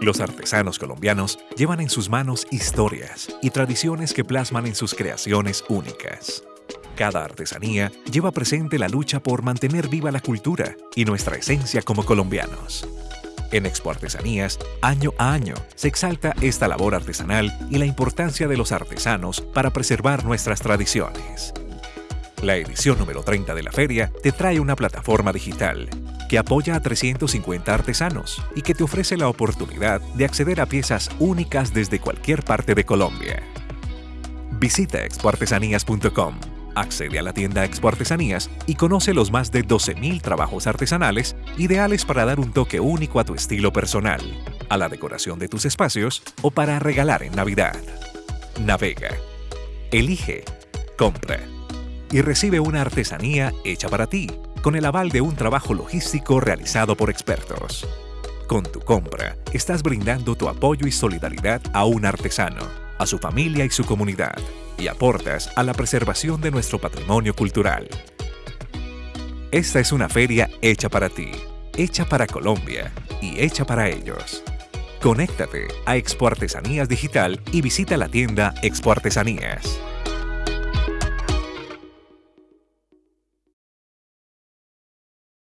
Los artesanos colombianos llevan en sus manos historias y tradiciones que plasman en sus creaciones únicas. Cada artesanía lleva presente la lucha por mantener viva la cultura y nuestra esencia como colombianos. En Expo Artesanías, año a año, se exalta esta labor artesanal y la importancia de los artesanos para preservar nuestras tradiciones. La edición número 30 de la feria te trae una plataforma digital que apoya a 350 artesanos y que te ofrece la oportunidad de acceder a piezas únicas desde cualquier parte de Colombia. Visita expoartesanías.com Accede a la tienda Expo Artesanías y conoce los más de 12.000 trabajos artesanales ideales para dar un toque único a tu estilo personal, a la decoración de tus espacios o para regalar en Navidad. Navega, elige, compra y recibe una artesanía hecha para ti, con el aval de un trabajo logístico realizado por expertos. Con tu compra, estás brindando tu apoyo y solidaridad a un artesano, a su familia y su comunidad y aportas a la preservación de nuestro patrimonio cultural. Esta es una feria hecha para ti, hecha para Colombia y hecha para ellos. Conéctate a Expo Artesanías Digital y visita la tienda Expo Artesanías.